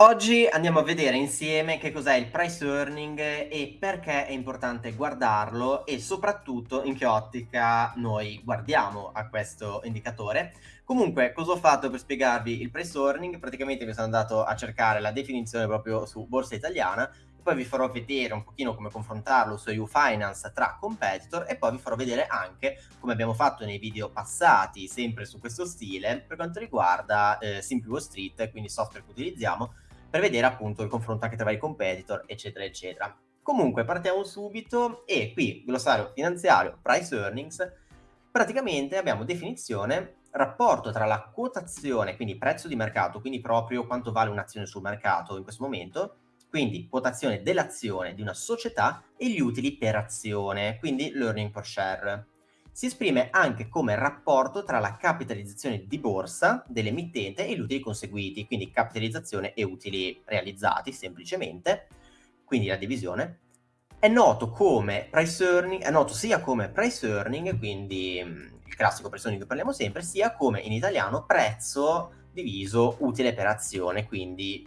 Oggi andiamo a vedere insieme che cos'è il price earning e perché è importante guardarlo e soprattutto in che ottica noi guardiamo a questo indicatore. Comunque, cosa ho fatto per spiegarvi il price earning? Praticamente mi sono andato a cercare la definizione proprio su Borsa Italiana poi vi farò vedere un pochino come confrontarlo su EU Finance tra competitor e poi vi farò vedere anche come abbiamo fatto nei video passati sempre su questo stile per quanto riguarda eh, Simple Wall Street quindi software che utilizziamo per vedere appunto il confronto anche tra vari competitor, eccetera, eccetera. Comunque partiamo subito e qui glossario finanziario, price earnings, praticamente abbiamo definizione rapporto tra la quotazione, quindi prezzo di mercato, quindi proprio quanto vale un'azione sul mercato in questo momento, quindi quotazione dell'azione di una società e gli utili per azione, quindi l'earning per share si esprime anche come rapporto tra la capitalizzazione di borsa dell'emittente e gli utili conseguiti, quindi capitalizzazione e utili realizzati semplicemente, quindi la divisione. È noto earning, è noto sia come price earning, quindi mm, il classico price earning che parliamo sempre, sia come in italiano prezzo diviso utile per azione, quindi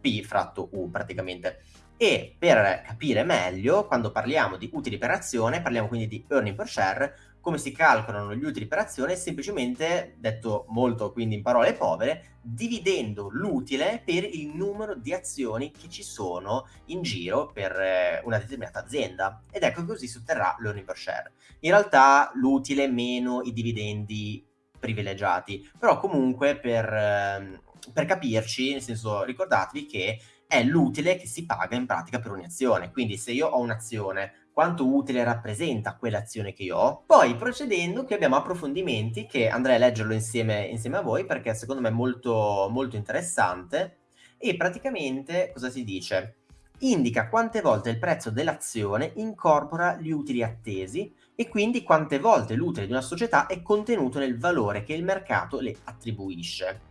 P fratto U praticamente. E per capire meglio, quando parliamo di utili per azione, parliamo quindi di earning per share, come si calcolano gli utili per azione? Semplicemente, detto molto quindi in parole povere, dividendo l'utile per il numero di azioni che ci sono in giro per eh, una determinata azienda. Ed ecco così si otterrà l'earning per share. In realtà l'utile meno i dividendi privilegiati, però comunque per, ehm, per capirci, nel senso ricordatevi che è l'utile che si paga in pratica per un'azione. Quindi se io ho un'azione quanto utile rappresenta quell'azione che io ho. Poi procedendo qui abbiamo approfondimenti che andrei a leggerlo insieme, insieme a voi perché secondo me è molto, molto interessante e praticamente cosa si dice? Indica quante volte il prezzo dell'azione incorpora gli utili attesi e quindi quante volte l'utile di una società è contenuto nel valore che il mercato le attribuisce.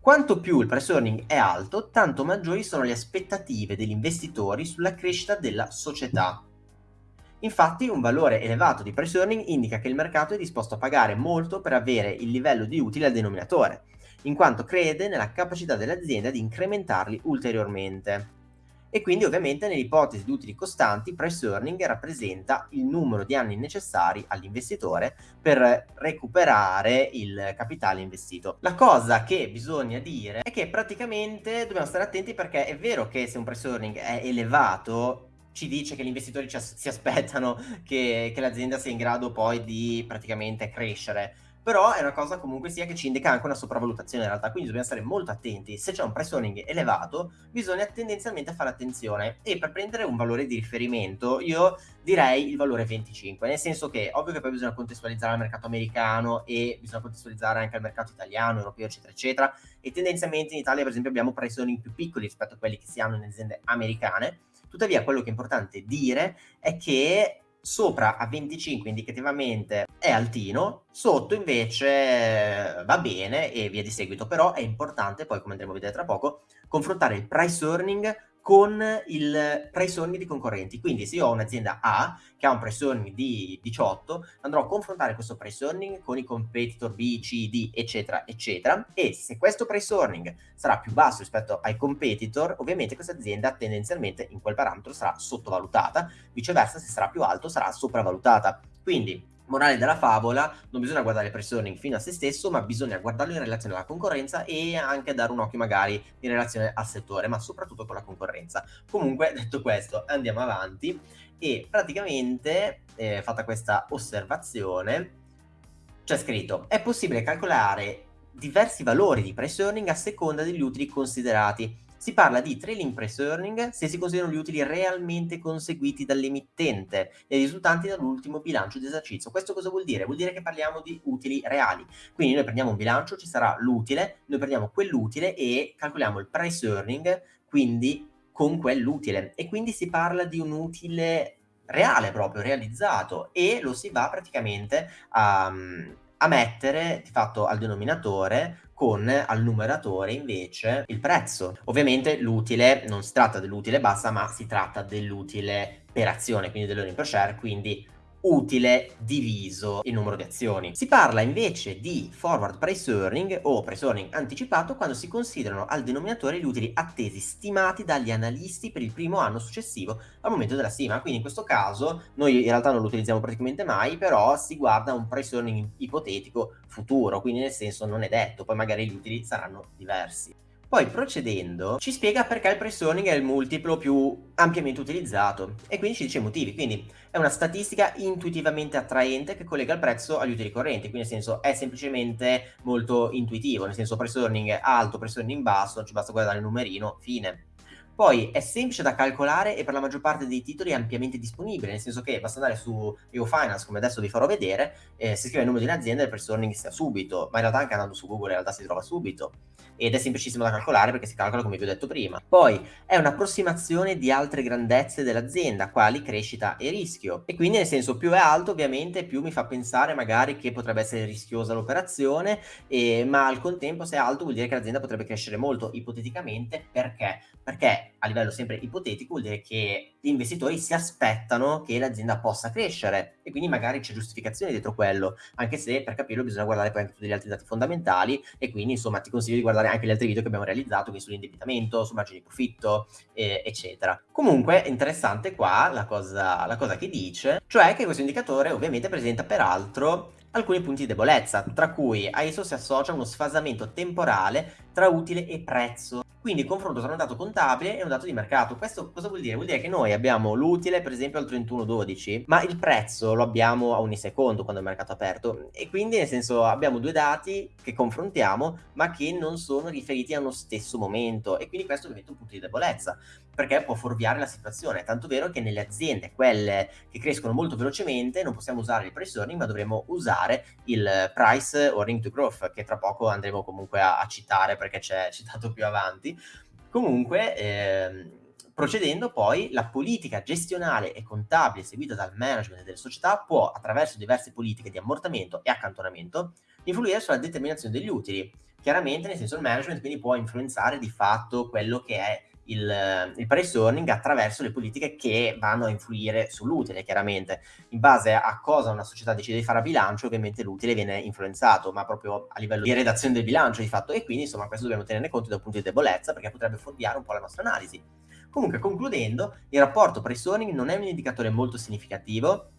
Quanto più il price earning è alto, tanto maggiori sono le aspettative degli investitori sulla crescita della società. Infatti un valore elevato di price earning indica che il mercato è disposto a pagare molto per avere il livello di utile al denominatore, in quanto crede nella capacità dell'azienda di incrementarli ulteriormente. E quindi ovviamente nell'ipotesi di utili costanti price earning rappresenta il numero di anni necessari all'investitore per recuperare il capitale investito. La cosa che bisogna dire è che praticamente dobbiamo stare attenti perché è vero che se un price earning è elevato ci dice che gli investitori ci as si aspettano che, che l'azienda sia in grado poi di praticamente crescere. Però è una cosa comunque sia che ci indica anche una sopravvalutazione in realtà, quindi dobbiamo stare molto attenti. Se c'è un price earning elevato, bisogna tendenzialmente fare attenzione. E per prendere un valore di riferimento io direi il valore 25, nel senso che ovvio che poi bisogna contestualizzare al mercato americano e bisogna contestualizzare anche al mercato italiano, europeo, eccetera, eccetera, e tendenzialmente in Italia per esempio abbiamo price earning più piccoli rispetto a quelli che si hanno nelle aziende americane, Tuttavia quello che è importante dire è che sopra a 25 indicativamente è altino, sotto invece va bene e via di seguito, però è importante poi come andremo a vedere tra poco confrontare il price earning con il price earning di concorrenti. Quindi se io ho un'azienda A che ha un price earning di 18, andrò a confrontare questo price earning con i competitor B, C, D, eccetera, eccetera. E se questo price earning sarà più basso rispetto ai competitor, ovviamente questa azienda tendenzialmente in quel parametro sarà sottovalutata, viceversa se sarà più alto sarà sopravvalutata. Quindi Morale della favola, non bisogna guardare il price earning fino a se stesso, ma bisogna guardarlo in relazione alla concorrenza e anche dare un occhio magari in relazione al settore, ma soprattutto con la concorrenza. Comunque, detto questo, andiamo avanti e praticamente, eh, fatta questa osservazione, c'è scritto, è possibile calcolare diversi valori di price earning a seconda degli utili considerati si parla di trailing price earning se si considerano gli utili realmente conseguiti dall'emittente e risultanti dall'ultimo bilancio di esercizio. Questo cosa vuol dire? Vuol dire che parliamo di utili reali. Quindi noi prendiamo un bilancio, ci sarà l'utile, noi prendiamo quell'utile e calcoliamo il price earning, quindi con quell'utile. E quindi si parla di un utile reale proprio, realizzato, e lo si va praticamente a, a mettere di fatto al denominatore con al numeratore invece il prezzo. Ovviamente l'utile non si tratta dell'utile bassa, ma si tratta dell'utile per azione, quindi dell'earning per share, quindi utile diviso il numero di azioni. Si parla invece di forward price earning o price earning anticipato quando si considerano al denominatore gli utili attesi stimati dagli analisti per il primo anno successivo al momento della stima. Quindi in questo caso noi in realtà non lo utilizziamo praticamente mai, però si guarda un price earning ipotetico futuro, quindi nel senso non è detto, poi magari gli utili saranno diversi. Poi procedendo ci spiega perché il price earning è il multiplo più ampiamente utilizzato e quindi ci dice i motivi, quindi è una statistica intuitivamente attraente che collega il prezzo agli utili correnti, quindi nel senso è semplicemente molto intuitivo, nel senso price earning alto, price earning basso, ci basta guardare il numerino, fine. Poi è semplice da calcolare e per la maggior parte dei titoli è ampiamente disponibile, nel senso che basta andare su EU Finance, come adesso vi farò vedere, eh, si scrive il nome di un'azienda e il price earning sia subito, ma in realtà anche andando su Google in realtà si trova subito ed è semplicissimo da calcolare perché si calcola come vi ho detto prima. Poi è un'approssimazione di altre grandezze dell'azienda, quali crescita e rischio. E quindi nel senso più è alto ovviamente più mi fa pensare magari che potrebbe essere rischiosa l'operazione, eh, ma al contempo se è alto vuol dire che l'azienda potrebbe crescere molto ipoteticamente perché? Perché a livello sempre ipotetico vuol dire che gli investitori si aspettano che l'azienda possa crescere e quindi magari c'è giustificazione dietro quello, anche se per capirlo bisogna guardare poi anche tutti gli altri dati fondamentali e quindi insomma ti consiglio di guardare anche gli altri video che abbiamo realizzato, quindi sull'indebitamento, su margini di profitto, eh, eccetera. Comunque è interessante qua la cosa, la cosa che dice, cioè che questo indicatore ovviamente presenta peraltro alcuni punti di debolezza, tra cui a esso si associa uno sfasamento temporale tra utile e prezzo quindi il confronto tra un dato contabile e un dato di mercato. Questo cosa vuol dire? Vuol dire che noi abbiamo l'utile, per esempio, al 31-12, ma il prezzo lo abbiamo a ogni secondo quando il mercato è aperto. E quindi, nel senso, abbiamo due dati che confrontiamo, ma che non sono riferiti allo stesso momento. E quindi questo diventa un punto di debolezza, perché può fuorviare la situazione. Tanto vero che nelle aziende, quelle che crescono molto velocemente, non possiamo usare il price earning, ma dovremo usare il price earning to growth, che tra poco andremo comunque a, a citare perché c'è citato più avanti. Comunque, ehm, procedendo poi, la politica gestionale e contabile seguita dal management delle società può, attraverso diverse politiche di ammortamento e accantonamento, influire sulla determinazione degli utili. Chiaramente, nel senso, il management quindi può influenzare di fatto quello che è il, il price earning attraverso le politiche che vanno a influire sull'utile, chiaramente. In base a cosa una società decide di fare a bilancio, ovviamente l'utile viene influenzato, ma proprio a livello di redazione del bilancio di fatto. E quindi, insomma, questo dobbiamo tenerne conto da un punto di debolezza, perché potrebbe fuorviare un po' la nostra analisi. Comunque, concludendo, il rapporto price earning non è un indicatore molto significativo,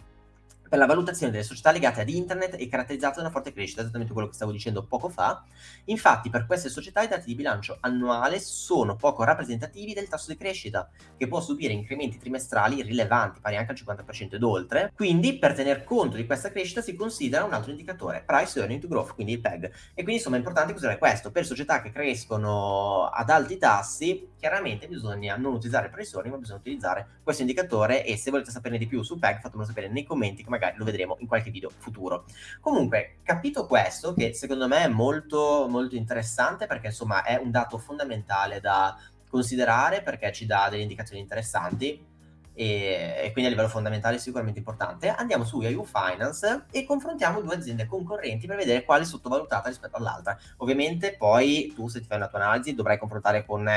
per la valutazione delle società legate ad internet e caratterizzate da una forte crescita, esattamente quello che stavo dicendo poco fa. Infatti per queste società i dati di bilancio annuale sono poco rappresentativi del tasso di crescita, che può subire incrementi trimestrali rilevanti, pari anche al 50% ed oltre. Quindi per tener conto di questa crescita si considera un altro indicatore, Price Earning to Growth, quindi il PEG. E quindi insomma è importante considerare questo. Per società che crescono ad alti tassi, chiaramente bisogna non utilizzare il Price Earning, ma bisogna utilizzare questo indicatore e se volete saperne di più sul PEG fatemelo sapere nei commenti, come magari lo vedremo in qualche video futuro. Comunque, capito questo, che secondo me è molto, molto interessante perché insomma è un dato fondamentale da considerare perché ci dà delle indicazioni interessanti e, e quindi a livello fondamentale sicuramente importante. Andiamo su Yahoo Finance e confrontiamo due aziende concorrenti per vedere quale è sottovalutata rispetto all'altra. Ovviamente poi tu se ti fai una tua analisi dovrai confrontare con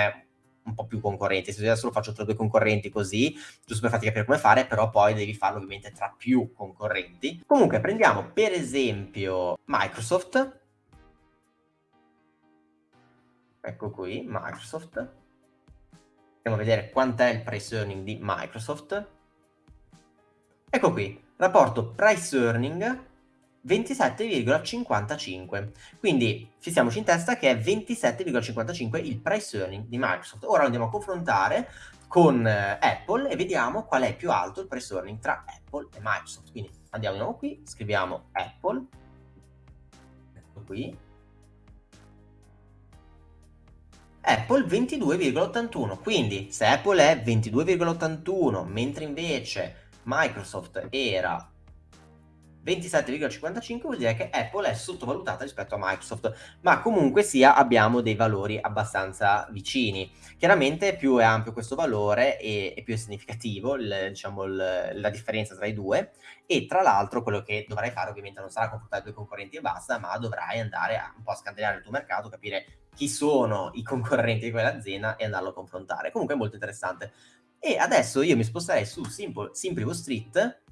un po' più concorrenti. Se adesso lo faccio tra due concorrenti così, giusto per farti capire come fare, però poi devi farlo ovviamente tra più concorrenti. Comunque prendiamo per esempio Microsoft. Ecco qui, Microsoft. Andiamo a vedere quant'è il price earning di Microsoft. Ecco qui, rapporto price earning 27,55. Quindi fissiamoci in testa che è 27,55 il price earning di Microsoft. Ora lo andiamo a confrontare con eh, Apple e vediamo qual è più alto il price earning tra Apple e Microsoft. Quindi andiamo di nuovo qui, scriviamo Apple, ecco qui, Apple 22,81, quindi se Apple è 22,81 mentre invece Microsoft era 27,55 vuol dire che Apple è sottovalutata rispetto a Microsoft, ma comunque sia abbiamo dei valori abbastanza vicini. Chiaramente più è ampio questo valore e, e più è significativo il, diciamo, il, la differenza tra i due e tra l'altro quello che dovrai fare ovviamente non sarà confrontare due concorrenti e basta, ma dovrai andare a un po' a scandinare il tuo mercato, capire chi sono i concorrenti di quell'azienda e andarlo a confrontare. Comunque è molto interessante. E adesso io mi sposterei su Simple, Simplivo Street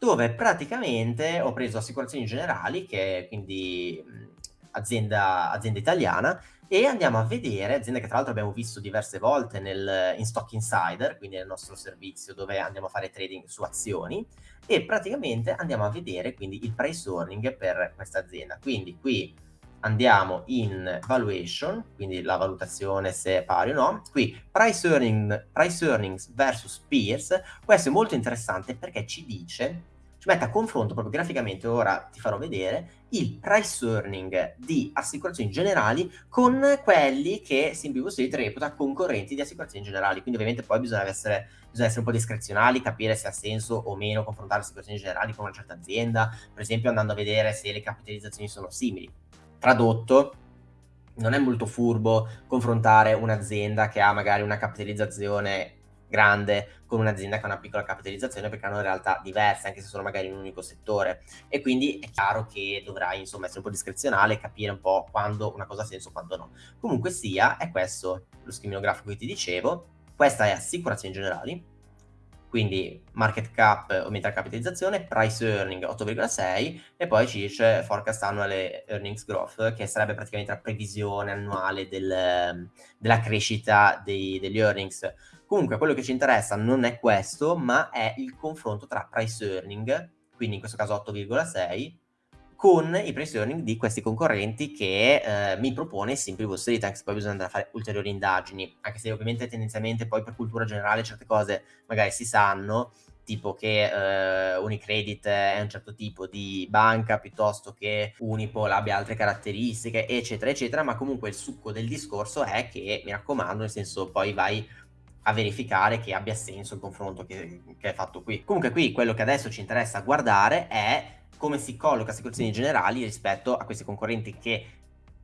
dove praticamente ho preso Assicurazioni Generali, che è quindi mh, azienda, azienda italiana, e andiamo a vedere, azienda che tra l'altro abbiamo visto diverse volte nel, in Stock Insider, quindi nel nostro servizio dove andiamo a fare trading su azioni, e praticamente andiamo a vedere quindi il price earning per questa azienda. Quindi qui andiamo in valuation, quindi la valutazione se è pari o no. Qui price, earning, price earnings versus peers, questo è molto interessante perché ci dice ci mette a confronto proprio graficamente, ora ti farò vedere, il price earning di assicurazioni generali con quelli che Simple Street reputa concorrenti di assicurazioni generali. Quindi ovviamente poi bisogna essere, bisogna essere un po' discrezionali, capire se ha senso o meno confrontare assicurazioni generali con una certa azienda, per esempio andando a vedere se le capitalizzazioni sono simili. Tradotto, non è molto furbo confrontare un'azienda che ha magari una capitalizzazione grande con un'azienda che ha una piccola capitalizzazione perché hanno realtà diverse anche se sono magari in un unico settore. E quindi è chiaro che dovrai insomma essere un po' discrezionale e capire un po' quando una cosa ha senso e quando no. Comunque sia è questo lo schemino grafico che ti dicevo. Questa è assicurazioni generali quindi market cap aumenta la capitalizzazione, price earning 8,6 e poi ci dice forecast annual earnings growth che sarebbe praticamente la previsione annuale del, della crescita dei, degli earnings. Comunque quello che ci interessa non è questo ma è il confronto tra price earning, quindi in questo caso 8,6 con i price earning di questi concorrenti che eh, mi propone Wall Street, anche se poi bisogna andare a fare ulteriori indagini, anche se ovviamente tendenzialmente poi per cultura generale certe cose magari si sanno, tipo che eh, Unicredit è un certo tipo di banca piuttosto che Unipol abbia altre caratteristiche, eccetera, eccetera, ma comunque il succo del discorso è che, mi raccomando, nel senso poi vai a verificare che abbia senso il confronto che, che è fatto qui. Comunque qui quello che adesso ci interessa guardare è come si colloca assicurazioni generali rispetto a questi concorrenti che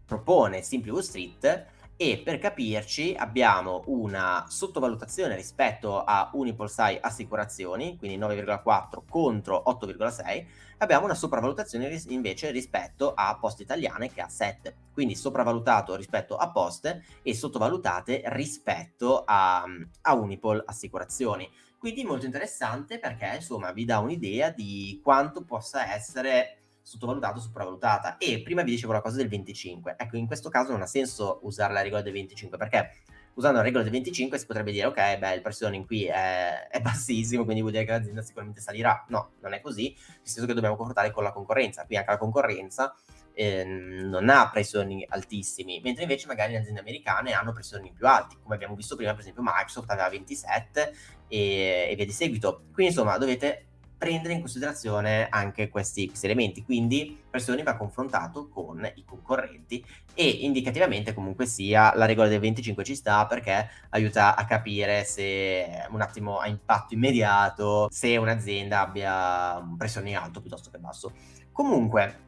propone Simply Wall Street e per capirci abbiamo una sottovalutazione rispetto a Unipolsai Assicurazioni, quindi 9,4 contro 8,6, abbiamo una sopravvalutazione ris invece rispetto a Poste Italiane che ha 7, quindi sopravvalutato rispetto a Poste e sottovalutate rispetto a, a Unipol Assicurazioni. Quindi molto interessante perché insomma vi dà un'idea di quanto possa essere sottovalutato o sopravvalutata. E prima vi dicevo la cosa del 25. Ecco, in questo caso non ha senso usare la regola del 25 perché usando la regola del 25 si potrebbe dire ok, beh, il pressione qui è, è bassissimo, quindi vuol dire che l'azienda sicuramente salirà. No, non è così, nel senso che dobbiamo confrontare con la concorrenza. Qui anche la concorrenza eh, non ha pressioni altissimi, mentre invece magari le aziende americane hanno pressioni più alti, come abbiamo visto prima, per esempio Microsoft aveva 27 e, e via di seguito. Quindi insomma dovete prendere in considerazione anche questi, questi, elementi. Quindi Pressioni va confrontato con i concorrenti e indicativamente comunque sia la regola del 25 ci sta perché aiuta a capire se un attimo ha impatto immediato, se un'azienda abbia pressioni alto piuttosto che basso. Comunque,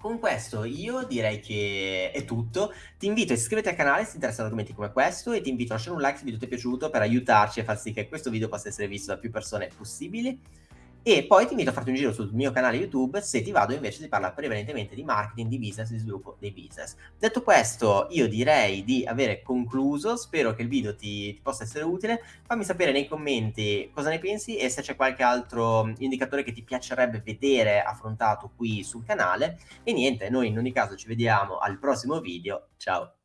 con questo io direi che è tutto. Ti invito a iscriverti al canale se ti interessano argomenti come questo e ti invito a lasciare un like se il video ti è piaciuto per aiutarci a far sì che questo video possa essere visto da più persone possibili. E poi ti invito a farti un giro sul mio canale YouTube se ti vado invece di parlare prevalentemente di marketing, di business, di sviluppo dei business. Detto questo, io direi di avere concluso, spero che il video ti, ti possa essere utile. Fammi sapere nei commenti cosa ne pensi e se c'è qualche altro indicatore che ti piacerebbe vedere affrontato qui sul canale. E niente, noi in ogni caso ci vediamo al prossimo video. Ciao!